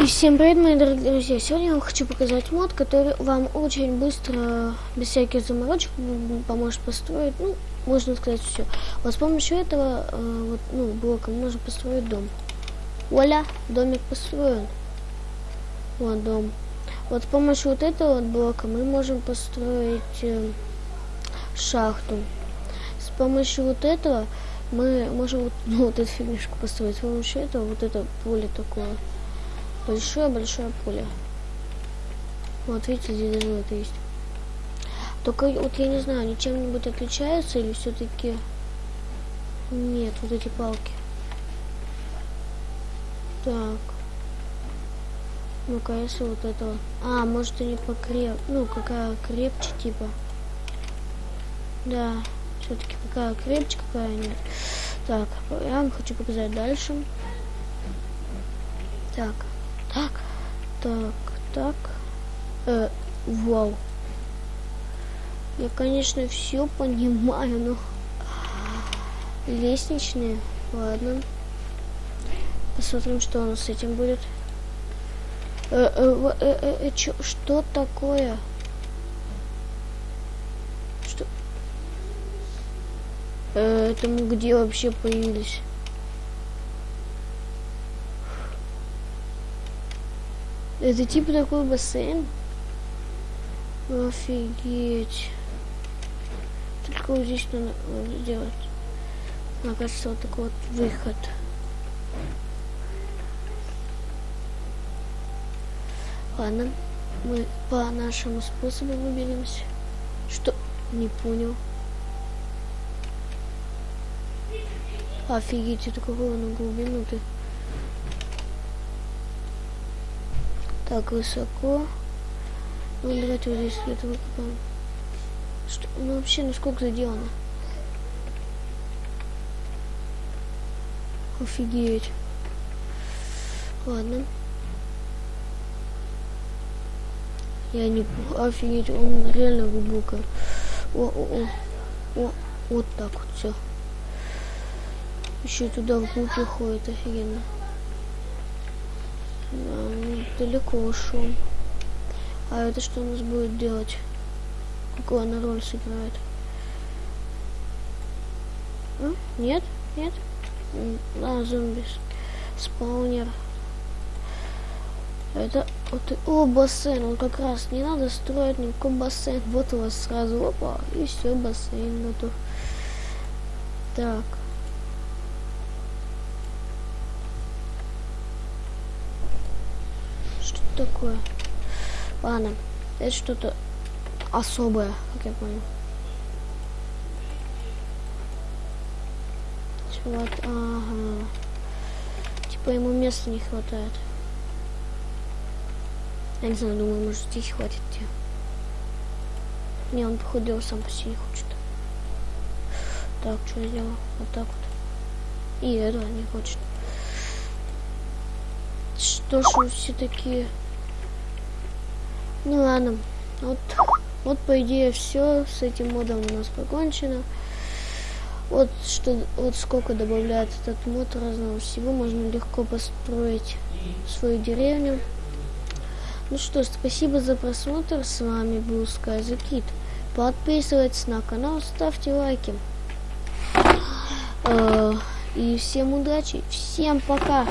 И всем привет, мои дорогие друзья! Сегодня я вам хочу показать мод, который вам очень быстро, без всяких заморочек, поможет построить, ну, можно сказать, все. Вот с помощью этого, э, вот, ну, блока можно построить дом. Оля, домик построен. Вот дом. Вот с помощью вот этого вот блока мы можем построить э, шахту. С помощью вот этого мы можем вот, ну, вот эту фигнюшку построить. С помощью этого вот это поле такое. Большое-большое поле. Вот видите, здесь даже это есть. Только вот я не знаю, они чем-нибудь отличаются или все-таки... Нет, вот эти палки. Так. Ну-ка, если вот это вот. А, может они покреп... Ну, какая крепче, типа. Да, все-таки какая крепче, какая нет. Так, я вам хочу показать дальше. Так. Так, так, так. Э, вау. Я, конечно, все понимаю, но... Лестничные. Ладно. Посмотрим, что у нас с этим будет. Э, э, э, э, э, чё, что такое? Что? Э, это мы где вообще появились? Это типа такой бассейн? Офигеть. Только вот здесь надо сделать. Мне кажется, вот такой вот выход. Ладно, мы по нашему способу выберемся. Что? Не понял. Офигеть, это какого на глубину ты? Так, высоко. Ну, давайте вот здесь где-то выкопаем. Что? Ну, вообще, насколько заделано? Офигеть. Ладно. Я не... Офигеть, он реально глубоко. О, о, о. О, вот так вот все. Еще туда вглубь уходит, офигенно. Да далеко ушел. А это что у нас будет делать? Какую она роль сыграет? А? Нет? Нет? А, зомби. Спаунер. Это вот, о, бассейн, он как раз не надо строить никакой бассейн. Вот у вас сразу опа, и все, бассейн готов. Так. Такое? Ладно, это что-то особое, как я понял. Вот, ага. Типа ему места не хватает. Я не знаю, думаю, может здесь хватит тебе. Не, он походил сам по себе хочет. Так, что я делаю? Вот так вот. И этого не хочет. Что ж все такие ну ладно. Вот, вот по идее все. С этим модом у нас покончено. Вот что, вот сколько добавляет этот мод разного всего. Можно легко построить свою деревню. Ну что, спасибо за просмотр. С вами был Sky. Подписывайтесь на канал, ставьте лайки. Э, и всем удачи, всем пока.